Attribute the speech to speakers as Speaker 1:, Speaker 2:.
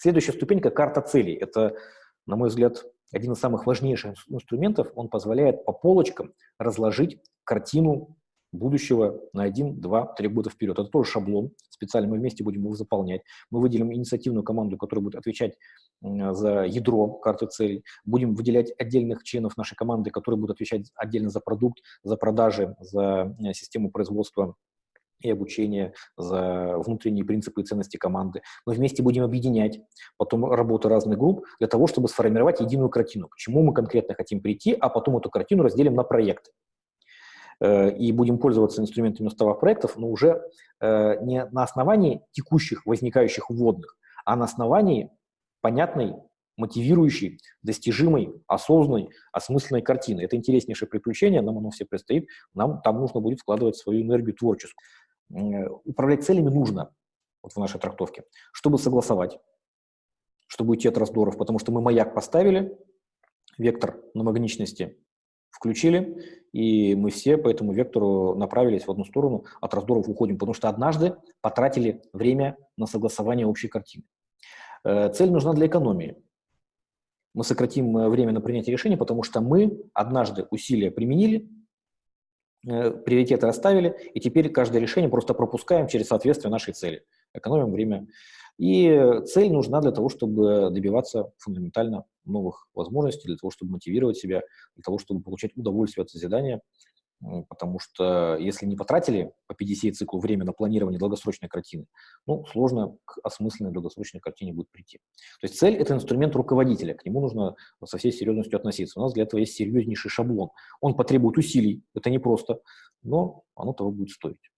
Speaker 1: Следующая ступенька – карта целей. Это, на мой взгляд, один из самых важнейших инструментов. Он позволяет по полочкам разложить картину будущего на 1, 2, 3 года вперед. Это тоже шаблон, специально мы вместе будем его заполнять. Мы выделим инициативную команду, которая будет отвечать за ядро карты целей. Будем выделять отдельных членов нашей команды, которые будут отвечать отдельно за продукт, за продажи, за э, систему производства и обучение, за внутренние принципы и ценности команды. Мы вместе будем объединять потом работу разных групп для того, чтобы сформировать единую картину, к чему мы конкретно хотим прийти, а потом эту картину разделим на проекты. Э, и будем пользоваться инструментами уставов проектов, но уже э, не на основании текущих возникающих вводных, а на основании понятной, мотивирующей, достижимой, осознанной, осмысленной картины. Это интереснейшее приключение, нам оно все предстоит, нам там нужно будет вкладывать свою энергию творческую. Э, управлять целями нужно, вот в нашей трактовке, чтобы согласовать, чтобы уйти от раздоров, потому что мы маяк поставили, вектор намагничности включили, и мы все по этому вектору направились в одну сторону, от раздоров уходим, потому что однажды потратили время на согласование общей картины. Э, цель нужна для экономии. Мы сократим э, время на принятие решений, потому что мы однажды усилия применили, приоритеты расставили, и теперь каждое решение просто пропускаем через соответствие нашей цели. Экономим время. И цель нужна для того, чтобы добиваться фундаментально новых возможностей, для того, чтобы мотивировать себя, для того, чтобы получать удовольствие от созидания. Потому что если не потратили по 50 циклу время на планирование долгосрочной картины, ну, сложно к осмысленной долгосрочной картине будет прийти. То есть цель – это инструмент руководителя, к нему нужно со всей серьезностью относиться. У нас для этого есть серьезнейший шаблон. Он потребует усилий, это непросто, но оно того будет стоить.